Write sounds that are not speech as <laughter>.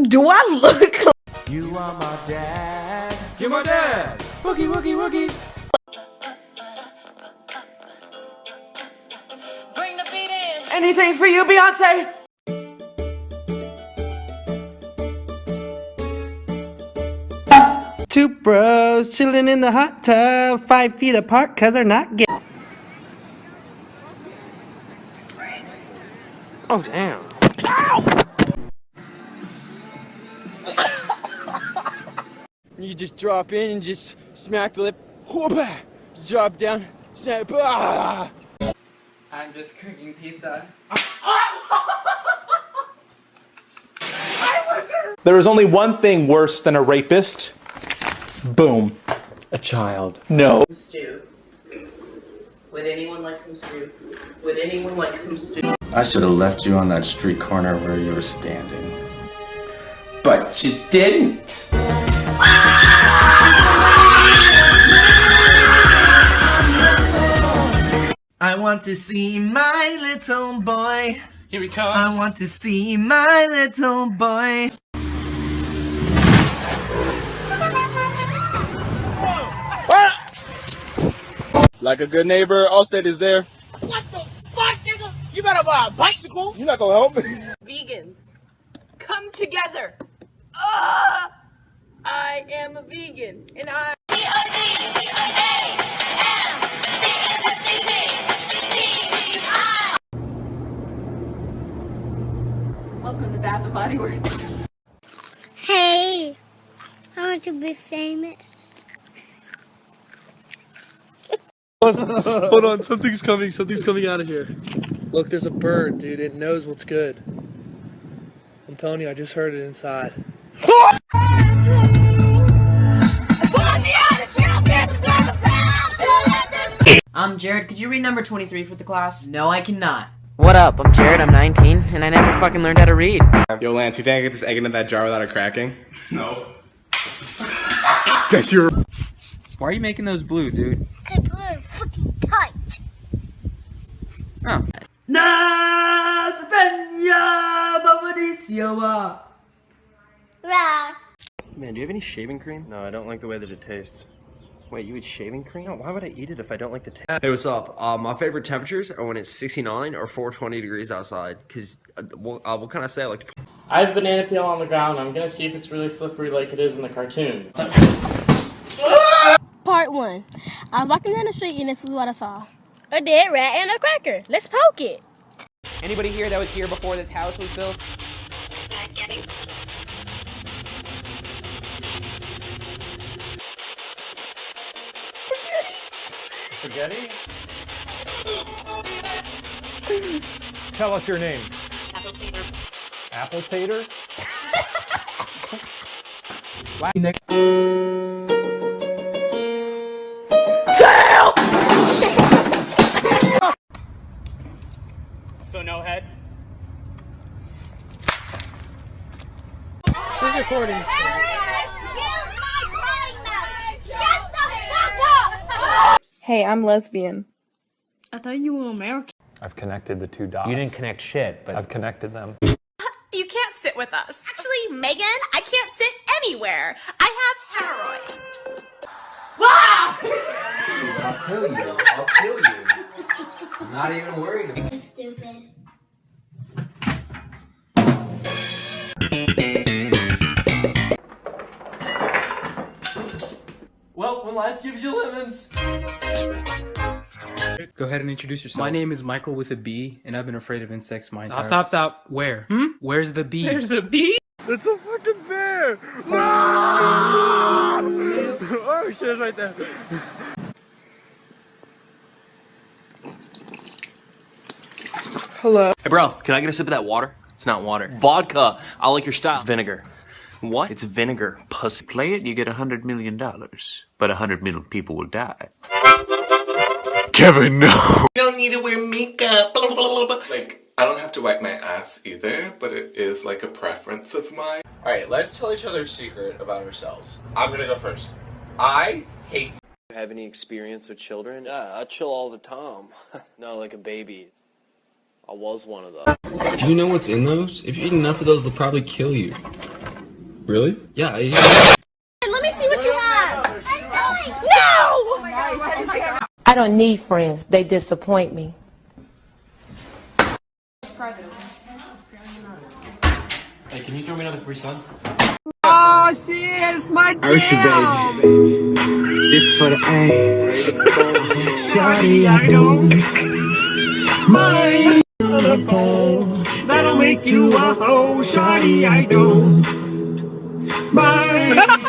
Do I look like You are my dad. You're my dad. Wookie, wookie, wookie. Bring the beat in. anything for you, Beyonce? Two bros chilling in the hot tub, five feet apart, cause they're not gay. Oh, damn. You just drop in and just smack the lip. Whoopah! Drop down. Snap. Ah! I'm just cooking pizza. There is only one thing worse than a rapist. Boom. A child. No. Stew. Would anyone like some stew? Would anyone like some stew? I should have left you on that street corner where you were standing. But you didn't. I want to see my little boy. Here he comes. I want to see my little boy. Like a good neighbor, Allstate is there. What the fuck, nigga? You better buy a bicycle. You're not gonna help me. Vegans, come together. Uh, I am a vegan, and I. Welcome to Bath and Body Works. Hey, I want to be famous. <laughs> Hold on, something's coming, something's coming out of here. Look, there's a bird, dude. It knows what's good. I'm telling you, I just heard it inside. <laughs> I'm Jared. Could you read number 23 for the class? No, I cannot. What up? I'm Jared. I'm 19, and I never fucking learned how to read. Yo, Lance, you think I get this egg into that jar without it cracking? <laughs> No. <laughs> Guess you're. Why are you making those blue, dude? Cause we're fucking tight. Oh. Right. Man, do you have any shaving cream? No, I don't like the way that it tastes. Wait, you eat shaving cream? No, why would I eat it if I don't like the taste? Hey, what's up? Uh, my favorite temperatures are when it's 69 or 420 degrees outside. Cause uh, what, uh, what can I say? I like to I have banana peel on the ground. I'm gonna see if it's really slippery like it is in the cartoons. Part one. I was walking down the street and this is what I saw. A dead rat and a cracker. Let's poke it. Anybody here that was here before this house was built? Spaghetti? Tell us your name. Apple Tater. Apple Tater? So no head. She's recording. Hey, I'm lesbian. I thought you were American. I've connected the two dots. You didn't connect shit, but I've connected them. <laughs> You can't sit with us. Actually, Megan, I can't sit anywhere. I have hemorrhoids. I'll kill you. I'll kill you. I'm not even worried about Stupid. Well, when life gives you lemons. Go ahead and introduce yourself. My name is Michael with a B, and I've been afraid of insects my entire. Stop, stop, stop. Where? Hmm? Where's the bee? There's a bee. It's a fucking bear! No! <laughs> oh shit, it's right there. Hello. Hey, bro, can I get a sip of that water? It's not water. Vodka. I like your style. It's vinegar. What? It's vinegar. Pussy. Play it, you get a hundred million dollars. But a hundred million people will die. Kevin, no. You don't need to wear makeup. Like, I don't have to wipe my ass either, but it is like a preference of mine. Alright, let's tell each other a secret about ourselves. I'm gonna go first. I hate. You. Have any experience with children? Yeah, I chill all the time. <laughs> no, like a baby. I was one of them. Do you know what's in those? If you eat enough of those, they'll probably kill you. Really? Yeah. Let me see what you have. No! I don't need friends. They disappoint me. Hey, can you throw me another Capri Sun? Oh, she is my jam. This for the A. Shawty, I don't mind the pole. That'll make you a hoe. Shawty, I don't mind.